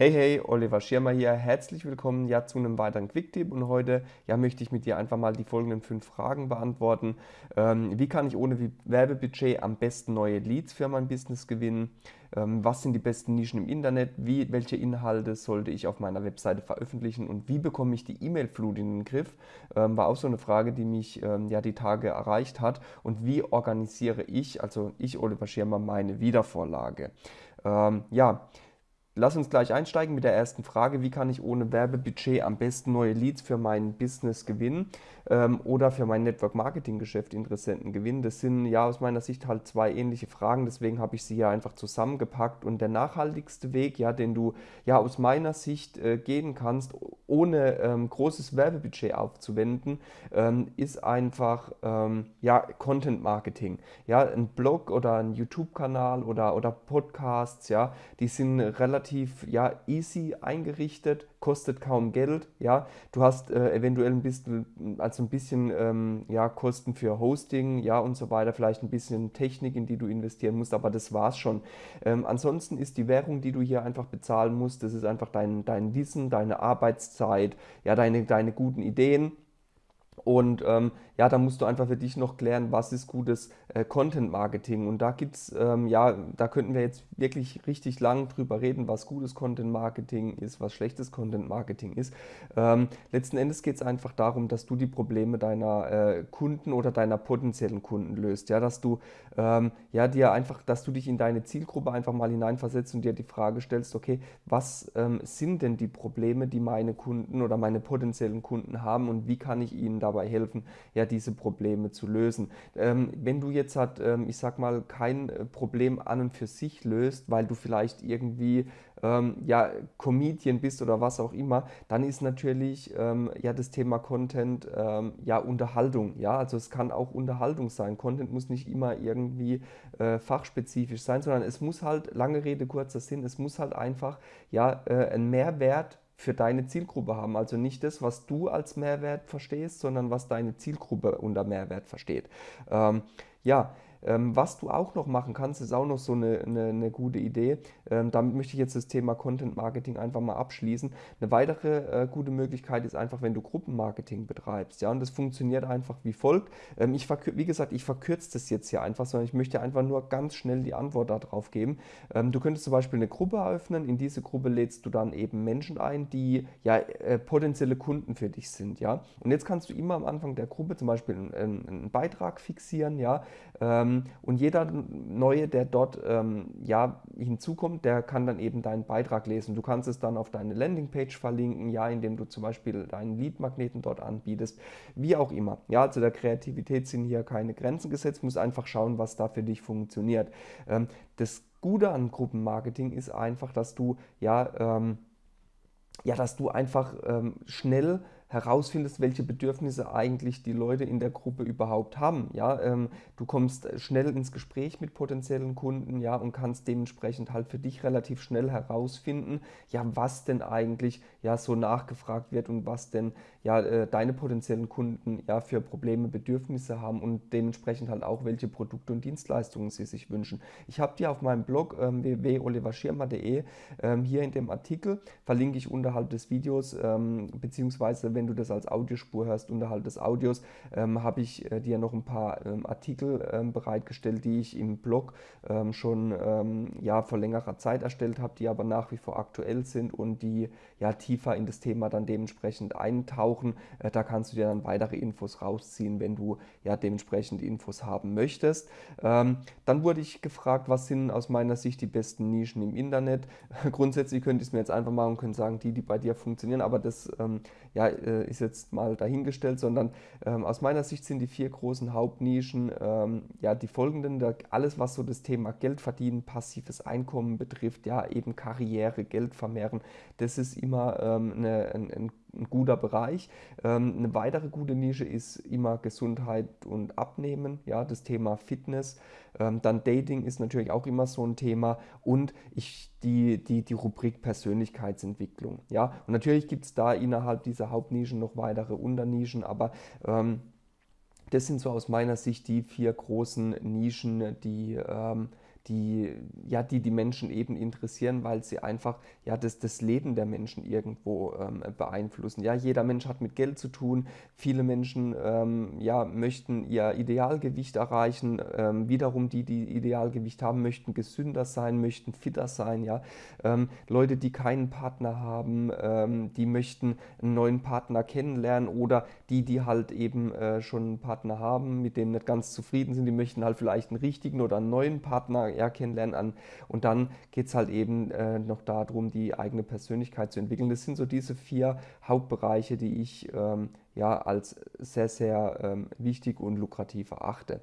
Hey, hey, Oliver Schirmer hier. Herzlich willkommen ja zu einem weiteren Quicktip und heute ja, möchte ich mit dir einfach mal die folgenden fünf Fragen beantworten. Ähm, wie kann ich ohne Werbebudget am besten neue Leads für mein Business gewinnen? Ähm, was sind die besten Nischen im Internet? Wie, welche Inhalte sollte ich auf meiner Webseite veröffentlichen und wie bekomme ich die E-Mail-Flut in den Griff? Ähm, war auch so eine Frage, die mich ähm, ja die Tage erreicht hat. Und wie organisiere ich, also ich, Oliver Schirmer, meine Wiedervorlage? Ähm, ja, Lass uns gleich einsteigen mit der ersten Frage. Wie kann ich ohne Werbebudget am besten neue Leads für mein Business gewinnen ähm, oder für mein Network Marketing Geschäft Interessenten gewinnen? Das sind ja aus meiner Sicht halt zwei ähnliche Fragen, deswegen habe ich sie ja einfach zusammengepackt. Und der nachhaltigste Weg, ja, den du ja aus meiner Sicht äh, gehen kannst, ohne ähm, großes Werbebudget aufzuwenden, ähm, ist einfach ähm, ja, Content Marketing. Ja, ein Blog oder ein YouTube-Kanal oder, oder Podcasts, ja, die sind relativ relativ ja, easy eingerichtet, kostet kaum Geld. Ja. Du hast äh, eventuell ein bisschen, also ein bisschen ähm, ja, Kosten für Hosting ja, und so weiter, vielleicht ein bisschen Technik, in die du investieren musst, aber das war's schon. Ähm, ansonsten ist die Währung, die du hier einfach bezahlen musst, das ist einfach dein, dein Wissen, deine Arbeitszeit, ja, deine, deine guten Ideen. Und ähm, ja, da musst du einfach für dich noch klären, was ist gutes äh, Content Marketing. Und da gibt es, ähm, ja, da könnten wir jetzt wirklich richtig lang drüber reden, was gutes Content Marketing ist, was schlechtes Content Marketing ist. Ähm, letzten Endes geht es einfach darum, dass du die Probleme deiner äh, Kunden oder deiner potenziellen Kunden löst. Ja, dass du ähm, ja, dir einfach, dass du dich in deine Zielgruppe einfach mal hineinversetzt und dir die Frage stellst, okay, was ähm, sind denn die Probleme, die meine Kunden oder meine potenziellen Kunden haben und wie kann ich ihnen dabei helfen, ja, diese Probleme zu lösen. Ähm, wenn du jetzt halt, ähm, ich sag mal, kein äh, Problem an und für sich löst, weil du vielleicht irgendwie ähm, ja, Comedian bist oder was auch immer, dann ist natürlich ähm, ja das Thema Content ähm, ja Unterhaltung. Ja, also es kann auch Unterhaltung sein. Content muss nicht immer irgendwie äh, fachspezifisch sein, sondern es muss halt, lange Rede, kurzer Sinn, es muss halt einfach ja äh, ein Mehrwert für deine Zielgruppe haben. Also nicht das, was du als Mehrwert verstehst, sondern was deine Zielgruppe unter Mehrwert versteht. Ähm, ja, ähm, was du auch noch machen kannst, ist auch noch so eine, eine, eine gute Idee. Ähm, damit möchte ich jetzt das Thema Content Marketing einfach mal abschließen. Eine weitere äh, gute Möglichkeit ist einfach, wenn du Gruppenmarketing betreibst. Ja, und das funktioniert einfach wie folgt. Ähm, ich wie gesagt, ich verkürze das jetzt hier einfach, sondern ich möchte einfach nur ganz schnell die Antwort darauf geben. Ähm, du könntest zum Beispiel eine Gruppe eröffnen. In diese Gruppe lädst du dann eben Menschen ein, die ja äh, potenzielle Kunden für dich sind. Ja, und jetzt kannst du immer am Anfang der Gruppe zum Beispiel einen, einen Beitrag fixieren. Ja, ähm, und jeder Neue, der dort ähm, ja, hinzukommt, der kann dann eben deinen Beitrag lesen. Du kannst es dann auf deine Landingpage verlinken, ja, indem du zum Beispiel deinen Lead-Magneten dort anbietest, wie auch immer. Ja, also der Kreativität sind hier keine Grenzen gesetzt, muss einfach schauen, was da für dich funktioniert. Ähm, das Gute an Gruppenmarketing ist einfach, dass du ja, ähm, ja, dass du einfach ähm, schnell herausfindest, welche Bedürfnisse eigentlich die Leute in der Gruppe überhaupt haben. Ja, ähm, du kommst schnell ins Gespräch mit potenziellen Kunden, ja, und kannst dementsprechend halt für dich relativ schnell herausfinden, ja, was denn eigentlich ja so nachgefragt wird und was denn ja äh, deine potenziellen Kunden ja für Probleme, Bedürfnisse haben und dementsprechend halt auch welche Produkte und Dienstleistungen sie sich wünschen. Ich habe dir auf meinem Blog ähm, www.oliverschirmer.de ähm, hier in dem Artikel verlinke ich unterhalb des Videos ähm, beziehungsweise wenn du das als Audiospur hörst, unterhalb des Audios, ähm, habe ich äh, dir noch ein paar ähm, Artikel ähm, bereitgestellt, die ich im Blog ähm, schon ähm, ja, vor längerer Zeit erstellt habe, die aber nach wie vor aktuell sind und die ja tiefer in das Thema dann dementsprechend eintauchen. Äh, da kannst du dir dann weitere Infos rausziehen, wenn du ja dementsprechend Infos haben möchtest. Ähm, dann wurde ich gefragt, was sind aus meiner Sicht die besten Nischen im Internet. Grundsätzlich könnte ich es mir jetzt einfach machen und können sagen, die, die bei dir funktionieren, aber das ja, äh, ist jetzt mal dahingestellt, sondern ähm, aus meiner Sicht sind die vier großen Hauptnischen ähm, ja die folgenden, da, alles was so das Thema Geld verdienen, passives Einkommen betrifft, ja eben Karriere, Geld vermehren, das ist immer ähm, eine, ein, ein ein guter Bereich. Ähm, eine weitere gute Nische ist immer Gesundheit und Abnehmen, ja, das Thema Fitness. Ähm, dann Dating ist natürlich auch immer so ein Thema und ich, die, die, die Rubrik Persönlichkeitsentwicklung. Ja, und natürlich gibt es da innerhalb dieser Hauptnischen noch weitere Unternischen, aber ähm, das sind so aus meiner Sicht die vier großen Nischen, die, ähm, die, ja, die die Menschen eben interessieren, weil sie einfach ja, das, das Leben der Menschen irgendwo ähm, beeinflussen. Ja, jeder Mensch hat mit Geld zu tun. Viele Menschen ähm, ja, möchten ihr Idealgewicht erreichen. Ähm, wiederum die, die Idealgewicht haben, möchten gesünder sein, möchten fitter sein. Ja? Ähm, Leute, die keinen Partner haben, ähm, die möchten einen neuen Partner kennenlernen oder die, die halt eben äh, schon einen Partner haben, mit dem nicht ganz zufrieden sind, die möchten halt vielleicht einen richtigen oder einen neuen Partner ja, kennenlernen. An. Und dann geht es halt eben äh, noch darum, die eigene Persönlichkeit zu entwickeln. Das sind so diese vier Hauptbereiche, die ich ähm, ja als sehr, sehr ähm, wichtig und lukrativ erachte.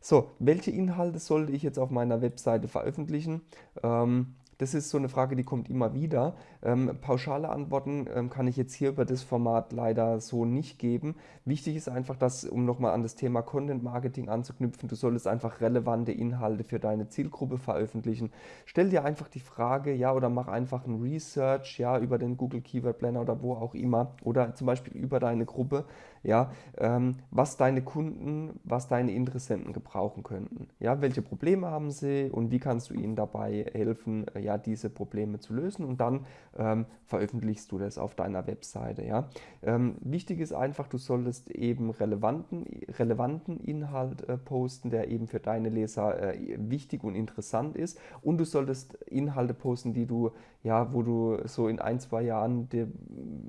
So, welche Inhalte sollte ich jetzt auf meiner Webseite veröffentlichen? Ähm, das ist so eine Frage, die kommt immer wieder. Ähm, pauschale Antworten ähm, kann ich jetzt hier über das Format leider so nicht geben. Wichtig ist einfach, dass, um nochmal an das Thema Content Marketing anzuknüpfen, du solltest einfach relevante Inhalte für deine Zielgruppe veröffentlichen. Stell dir einfach die Frage, ja, oder mach einfach ein Research, ja, über den Google Keyword Planner oder wo auch immer, oder zum Beispiel über deine Gruppe, ja, ähm, was deine Kunden, was deine Interessenten gebrauchen könnten. Ja, welche Probleme haben sie und wie kannst du ihnen dabei helfen, äh, ja, diese Probleme zu lösen und dann ähm, veröffentlichst du das auf deiner Webseite. Ja. Ähm, wichtig ist einfach, du solltest eben relevanten, relevanten Inhalt äh, posten, der eben für deine Leser äh, wichtig und interessant ist und du solltest Inhalte posten, die du, ja, wo du so in ein, zwei Jahren, die,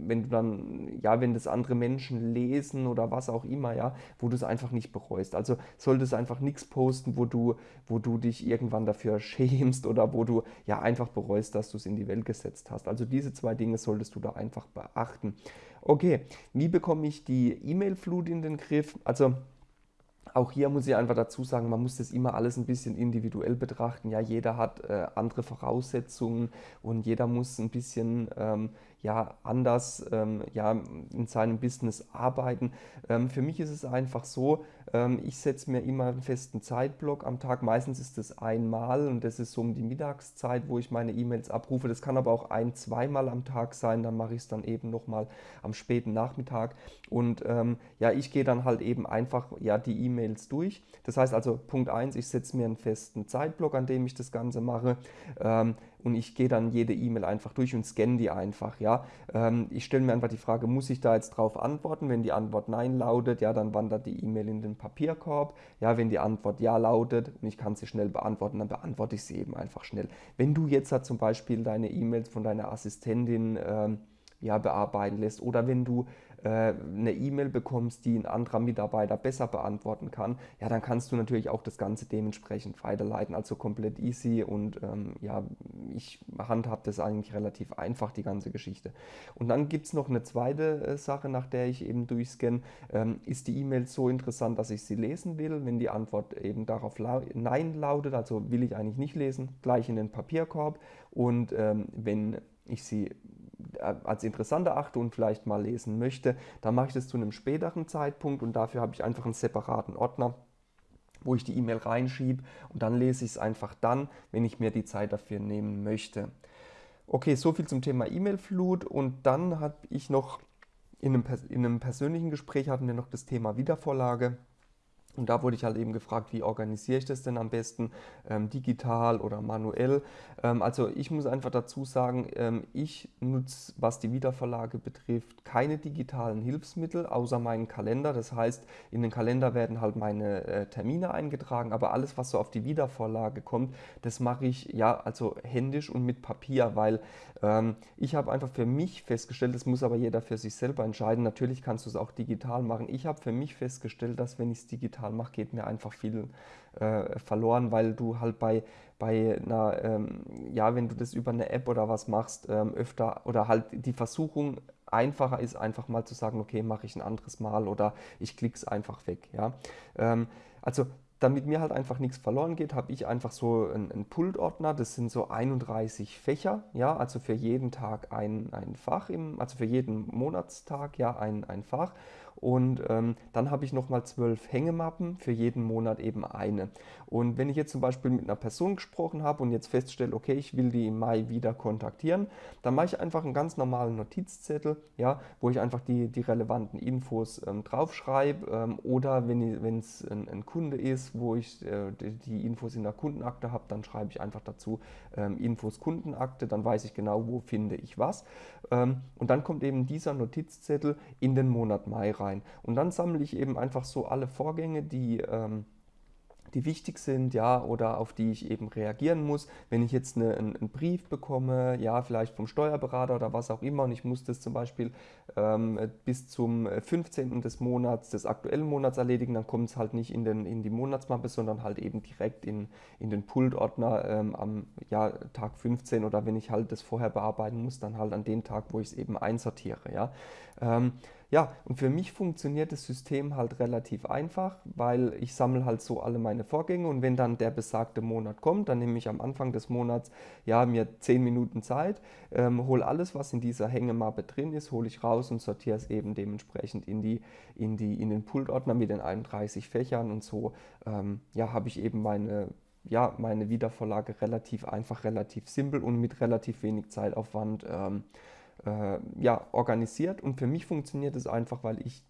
wenn du dann, ja, wenn das andere Menschen lesen oder was auch immer, ja, wo du es einfach nicht bereust. Also solltest einfach nichts posten, wo du, wo du dich irgendwann dafür schämst oder wo du ja einfach bereust, dass du es in die Welt gesetzt hast. Also diese zwei Dinge solltest du da einfach beachten. Okay, wie bekomme ich die E-Mail-Flut in den Griff? Also auch hier muss ich einfach dazu sagen, man muss das immer alles ein bisschen individuell betrachten. Ja, jeder hat äh, andere Voraussetzungen und jeder muss ein bisschen ähm, ja, anders ähm, ja, in seinem Business arbeiten. Ähm, für mich ist es einfach so, ähm, ich setze mir immer einen festen Zeitblock am Tag. Meistens ist es einmal und das ist so um die Mittagszeit, wo ich meine E-Mails abrufe. Das kann aber auch ein-, zweimal am Tag sein. Dann mache ich es dann eben nochmal am späten Nachmittag. Und ähm, ja, ich gehe dann halt eben einfach ja, die E-Mails durch. Das heißt also, Punkt 1, ich setze mir einen festen Zeitblock, an dem ich das Ganze mache. Und ich gehe dann jede E-Mail einfach durch und scanne die einfach. Ja? Ähm, ich stelle mir einfach die Frage, muss ich da jetzt drauf antworten? Wenn die Antwort Nein lautet, ja, dann wandert die E-Mail in den Papierkorb. Ja, wenn die Antwort Ja lautet und ich kann sie schnell beantworten, dann beantworte ich sie eben einfach schnell. Wenn du jetzt halt zum Beispiel deine E-Mails von deiner Assistentin ähm, ja, bearbeiten lässt oder wenn du eine E-Mail bekommst, die ein anderer Mitarbeiter besser beantworten kann, ja, dann kannst du natürlich auch das Ganze dementsprechend weiterleiten. Also komplett easy und ähm, ja, ich handhabe das eigentlich relativ einfach, die ganze Geschichte. Und dann gibt es noch eine zweite äh, Sache, nach der ich eben durchscanne. Ähm, ist die E-Mail so interessant, dass ich sie lesen will? Wenn die Antwort eben darauf lau Nein lautet, also will ich eigentlich nicht lesen, gleich in den Papierkorb. Und ähm, wenn ich sie äh, als interessant erachte und vielleicht mal lesen möchte, dann mache ich das zu einem späteren Zeitpunkt und dafür habe ich einfach einen separaten Ordner, wo ich die E-Mail reinschiebe und dann lese ich es einfach dann, wenn ich mir die Zeit dafür nehmen möchte. Okay, so viel zum Thema E-Mail-Flut und dann habe ich noch in einem, in einem persönlichen Gespräch hatten wir noch das Thema Wiedervorlage. Und da wurde ich halt eben gefragt, wie organisiere ich das denn am besten, ähm, digital oder manuell. Ähm, also ich muss einfach dazu sagen, ähm, ich nutze, was die Wiederverlage betrifft, keine digitalen Hilfsmittel, außer meinen Kalender. Das heißt, in den Kalender werden halt meine äh, Termine eingetragen, aber alles, was so auf die Wiedervorlage kommt, das mache ich ja also händisch und mit Papier, weil ähm, ich habe einfach für mich festgestellt, das muss aber jeder für sich selber entscheiden. Natürlich kannst du es auch digital machen. Ich habe für mich festgestellt, dass wenn ich es digital digital mache, geht mir einfach viel äh, verloren, weil du halt bei, bei einer, ähm, ja, wenn du das über eine App oder was machst, ähm, öfter oder halt die Versuchung einfacher ist, einfach mal zu sagen, okay, mache ich ein anderes Mal oder ich klicke es einfach weg. Ja? Ähm, also damit mir halt einfach nichts verloren geht, habe ich einfach so einen, einen Pultordner. Das sind so 31 Fächer, ja, also für jeden Tag ein, ein Fach, im, also für jeden Monatstag ja ein, ein Fach. Und ähm, dann habe ich nochmal zwölf Hängemappen, für jeden Monat eben eine. Und wenn ich jetzt zum Beispiel mit einer Person gesprochen habe und jetzt feststelle, okay, ich will die im Mai wieder kontaktieren, dann mache ich einfach einen ganz normalen Notizzettel, ja, wo ich einfach die, die relevanten Infos ähm, draufschreibe ähm, oder wenn es ein, ein, Kunde ist, wo ich äh, die, die, Infos in der Kundenakte habe, dann schreibe ich einfach dazu ähm, Infos Kundenakte, dann weiß ich genau, wo finde ich was. Ähm, und dann kommt eben dieser Notizzettel in den Monat Mai rein. Und dann sammle ich eben einfach so alle Vorgänge, die ähm, die wichtig sind, ja, oder auf die ich eben reagieren muss. Wenn ich jetzt eine, einen, Brief bekomme, ja, vielleicht vom Steuerberater oder was auch immer, und ich muss das zum Beispiel ähm, bis zum 15. des Monats, des aktuellen Monats erledigen, dann kommt es halt nicht in, den, in die Monatsmappe, sondern halt eben direkt in, in den Pultordner ähm, am ja, Tag 15 oder wenn ich halt das vorher bearbeiten muss, dann halt an den Tag, wo ich es eben einsortiere, ja. Ähm, ja, und für mich funktioniert das System halt relativ einfach, weil ich sammle halt so alle meine Vorgänge und wenn dann der besagte Monat kommt, dann nehme ich am Anfang des Monats ja mir 10 Minuten Zeit, ähm, hole alles, was in dieser Hängemappe drin ist, hole ich raus und sortiere es eben dementsprechend in, die, in, die, in den Pultordner mit den 31 Fächern und so ähm, ja, habe ich eben meine ja, meine Wiedervorlage relativ einfach, relativ simpel und mit relativ wenig Zeitaufwand ähm, äh, ja, organisiert. Und für mich funktioniert es einfach, weil ich,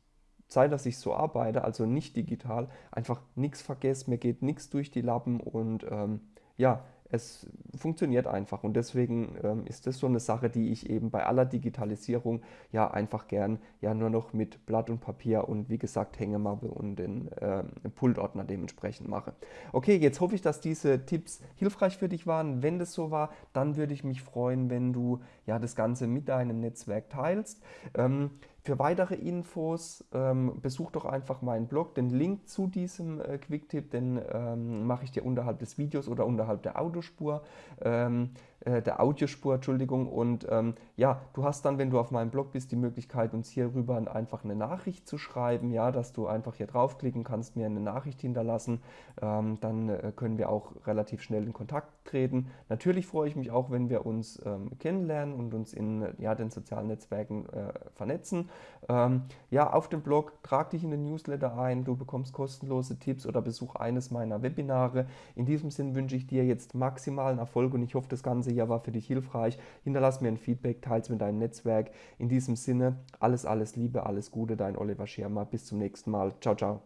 seit dass ich so arbeite, also nicht digital, einfach nichts vergesse, mir geht nichts durch die Lappen und ähm, ja, es funktioniert einfach und deswegen ähm, ist das so eine Sache, die ich eben bei aller Digitalisierung ja einfach gern ja nur noch mit Blatt und Papier und wie gesagt Hängemappe und den äh, Pultordner dementsprechend mache. Okay, jetzt hoffe ich, dass diese Tipps hilfreich für dich waren. Wenn das so war, dann würde ich mich freuen, wenn du ja das Ganze mit deinem Netzwerk teilst. Ähm, für weitere Infos ähm, besuch doch einfach meinen Blog. Den Link zu diesem äh, Quicktip, den ähm, mache ich dir unterhalb des Videos oder unterhalb der Autospur. Ähm, äh, der Audiospur, Entschuldigung. Und ähm, ja, du hast dann, wenn du auf meinem Blog bist, die Möglichkeit, uns hierüber einfach eine Nachricht zu schreiben, ja, dass du einfach hier draufklicken kannst, mir eine Nachricht hinterlassen. Ähm, dann äh, können wir auch relativ schnell in Kontakt treten. Natürlich freue ich mich auch, wenn wir uns ähm, kennenlernen und uns in ja, den sozialen Netzwerken äh, vernetzen. Ähm, ja, auf dem Blog trag dich in den Newsletter ein, du bekommst kostenlose Tipps oder besuch eines meiner Webinare. In diesem Sinn wünsche ich dir jetzt maximalen Erfolg und ich hoffe, das Ganze hier war für dich hilfreich. Hinterlass mir ein Feedback, teils mit deinem Netzwerk. In diesem Sinne, alles, alles Liebe, alles Gute, dein Oliver Schirmer. Bis zum nächsten Mal. Ciao, ciao.